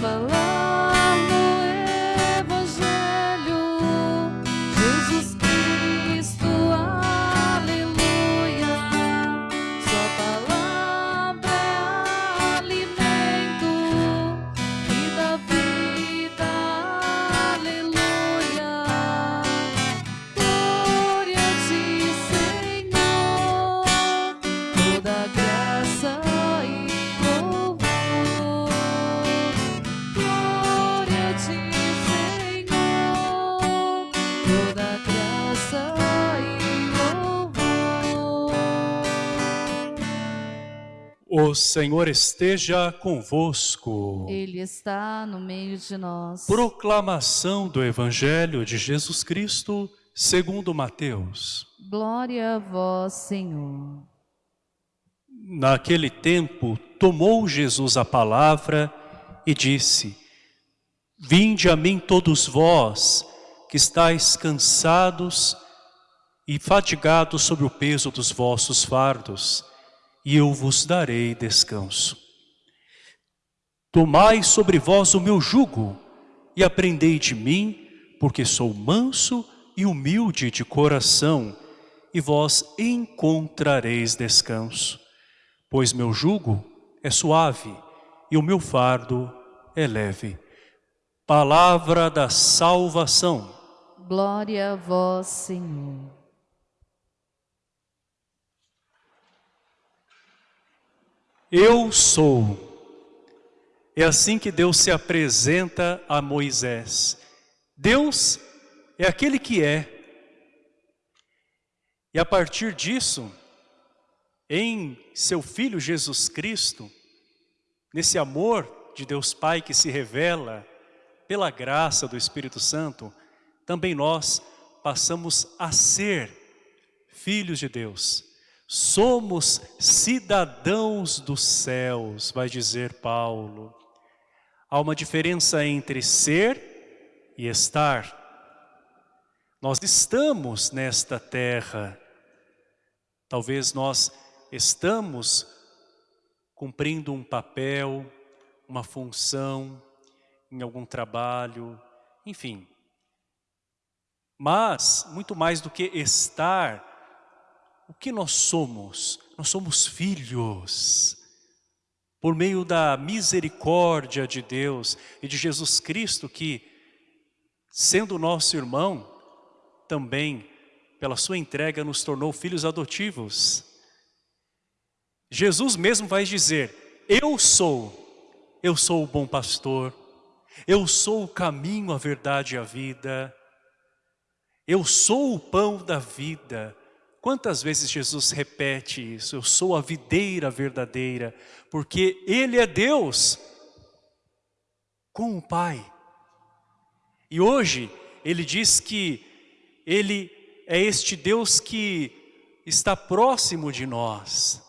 buffalo. Toda graça e louvor. O Senhor esteja convosco. Ele está no meio de nós. Proclamação do Evangelho de Jesus Cristo segundo Mateus. Glória a vós, Senhor. Naquele tempo, tomou Jesus a palavra e disse, Vinde a mim todos vós, que estáis cansados e fatigados sob o peso dos vossos fardos, e eu vos darei descanso. Tomai sobre vós o meu jugo e aprendei de mim, porque sou manso e humilde de coração, e vós encontrareis descanso. Pois meu jugo é suave e o meu fardo é leve. Palavra da salvação. Glória a vós, Senhor. Eu sou. É assim que Deus se apresenta a Moisés. Deus é aquele que é. E a partir disso, em seu Filho Jesus Cristo, nesse amor de Deus Pai que se revela pela graça do Espírito Santo, também nós passamos a ser filhos de Deus. Somos cidadãos dos céus, vai dizer Paulo. Há uma diferença entre ser e estar. Nós estamos nesta terra. Talvez nós estamos cumprindo um papel, uma função, em algum trabalho, enfim. Mas, muito mais do que estar, o que nós somos? Nós somos filhos. Por meio da misericórdia de Deus e de Jesus Cristo que, sendo nosso irmão, também, pela sua entrega, nos tornou filhos adotivos. Jesus mesmo vai dizer, eu sou, eu sou o bom pastor, eu sou o caminho, a verdade e a vida, eu sou o pão da vida. Quantas vezes Jesus repete isso? Eu sou a videira verdadeira, porque Ele é Deus com o Pai. E hoje Ele diz que Ele é este Deus que está próximo de nós.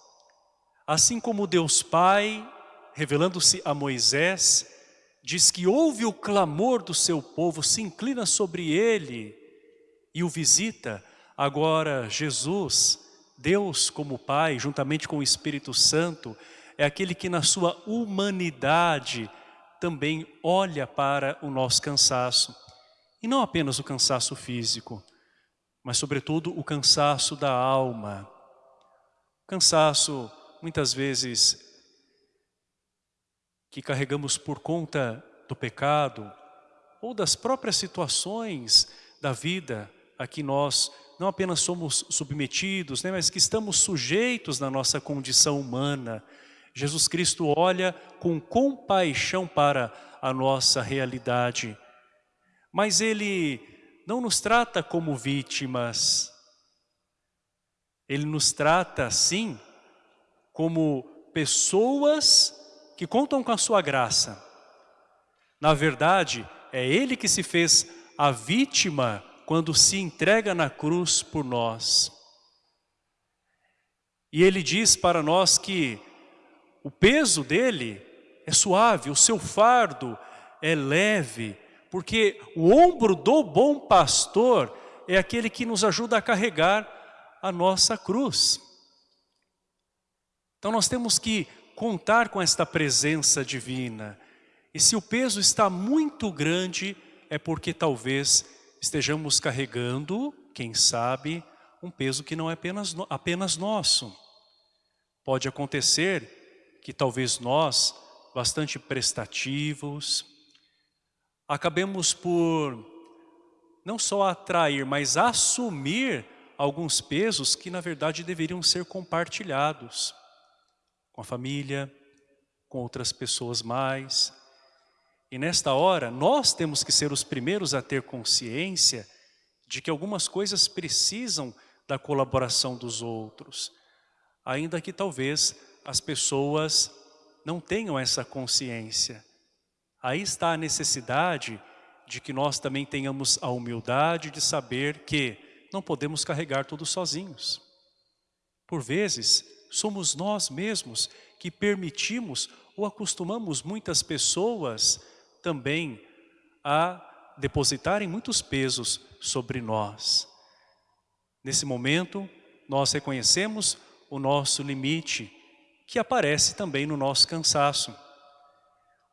Assim como Deus Pai, revelando-se a Moisés, diz que ouve o clamor do seu povo, se inclina sobre ele e o visita. Agora Jesus, Deus como Pai, juntamente com o Espírito Santo, é aquele que na sua humanidade também olha para o nosso cansaço. E não apenas o cansaço físico, mas sobretudo o cansaço da alma. Cansaço, muitas vezes, que carregamos por conta do pecado ou das próprias situações da vida a que nós não apenas somos submetidos, né, mas que estamos sujeitos na nossa condição humana. Jesus Cristo olha com compaixão para a nossa realidade. Mas Ele não nos trata como vítimas. Ele nos trata, sim, como pessoas que contam com a sua graça. Na verdade, é Ele que se fez a vítima quando se entrega na cruz por nós. E Ele diz para nós que o peso dele é suave, o seu fardo é leve, porque o ombro do bom pastor é aquele que nos ajuda a carregar a nossa cruz. Então nós temos que contar com esta presença divina. E se o peso está muito grande, é porque talvez estejamos carregando, quem sabe, um peso que não é apenas, apenas nosso. Pode acontecer que talvez nós, bastante prestativos, acabemos por não só atrair, mas assumir alguns pesos que na verdade deveriam ser compartilhados com a família, com outras pessoas mais. E nesta hora, nós temos que ser os primeiros a ter consciência de que algumas coisas precisam da colaboração dos outros, ainda que talvez as pessoas não tenham essa consciência. Aí está a necessidade de que nós também tenhamos a humildade de saber que não podemos carregar tudo sozinhos. Por vezes, somos nós mesmos que permitimos ou acostumamos muitas pessoas também a depositarem muitos pesos sobre nós. Nesse momento, nós reconhecemos o nosso limite, que aparece também no nosso cansaço.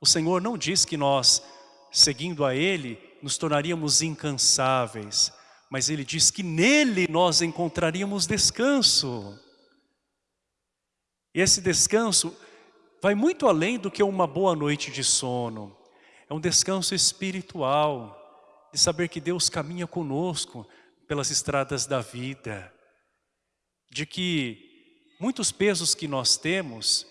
O Senhor não diz que nós, seguindo a Ele, nos tornaríamos incansáveis, mas Ele diz que nele nós encontraríamos descanso. E esse descanso vai muito além do que uma boa noite de sono. É um descanso espiritual, de saber que Deus caminha conosco pelas estradas da vida. De que muitos pesos que nós temos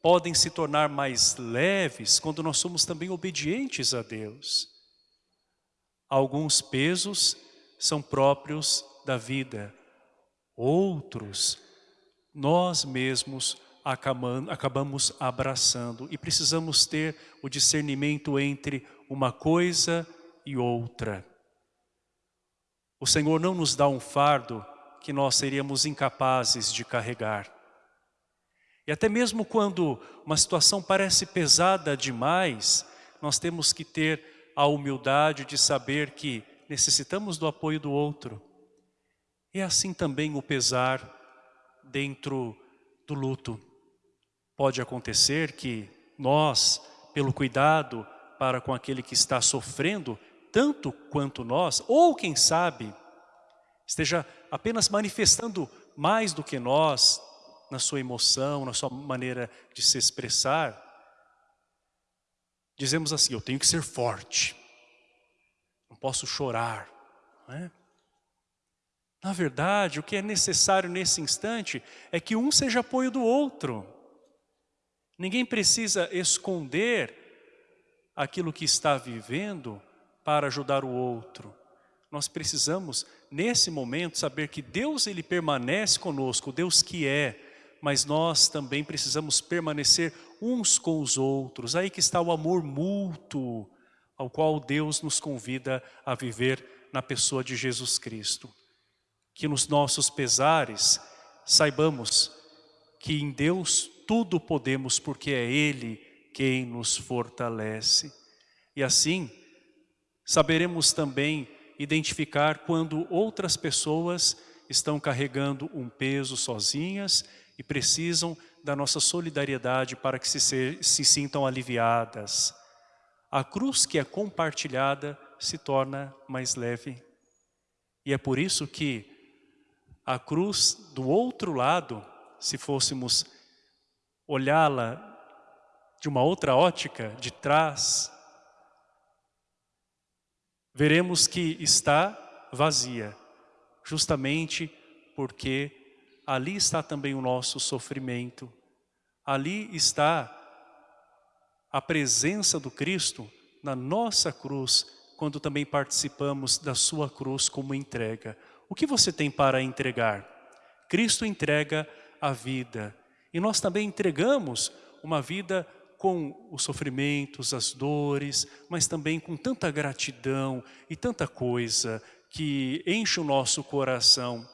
podem se tornar mais leves quando nós somos também obedientes a Deus. Alguns pesos são próprios da vida, outros nós mesmos acabamos abraçando e precisamos ter o discernimento entre uma coisa e outra. O Senhor não nos dá um fardo que nós seríamos incapazes de carregar. E até mesmo quando uma situação parece pesada demais, nós temos que ter a humildade de saber que necessitamos do apoio do outro. E assim também o pesar dentro do luto. Pode acontecer que nós, pelo cuidado para com aquele que está sofrendo, tanto quanto nós, ou quem sabe, esteja apenas manifestando mais do que nós, na sua emoção, na sua maneira de se expressar, dizemos assim, eu tenho que ser forte, não posso chorar, não é? Na verdade, o que é necessário nesse instante é que um seja apoio do outro. Ninguém precisa esconder aquilo que está vivendo para ajudar o outro. Nós precisamos, nesse momento, saber que Deus ele permanece conosco, Deus que é, mas nós também precisamos permanecer uns com os outros. Aí que está o amor mútuo, ao qual Deus nos convida a viver na pessoa de Jesus Cristo que nos nossos pesares saibamos que em Deus tudo podemos porque é Ele quem nos fortalece. E assim, saberemos também identificar quando outras pessoas estão carregando um peso sozinhas e precisam da nossa solidariedade para que se, se, se sintam aliviadas. A cruz que é compartilhada se torna mais leve. E é por isso que a cruz do outro lado, se fôssemos olhá-la de uma outra ótica, de trás, veremos que está vazia, justamente porque ali está também o nosso sofrimento, ali está a presença do Cristo na nossa cruz, quando também participamos da sua cruz como entrega. O que você tem para entregar? Cristo entrega a vida. E nós também entregamos uma vida com os sofrimentos, as dores, mas também com tanta gratidão e tanta coisa que enche o nosso coração.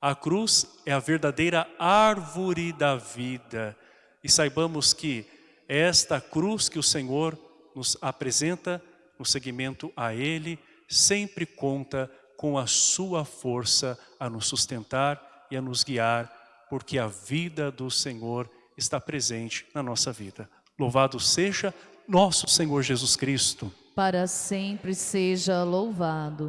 A cruz é a verdadeira árvore da vida. E saibamos que esta cruz que o Senhor nos apresenta no seguimento a Ele, sempre conta com a sua força a nos sustentar e a nos guiar, porque a vida do Senhor está presente na nossa vida. Louvado seja nosso Senhor Jesus Cristo. Para sempre seja louvado.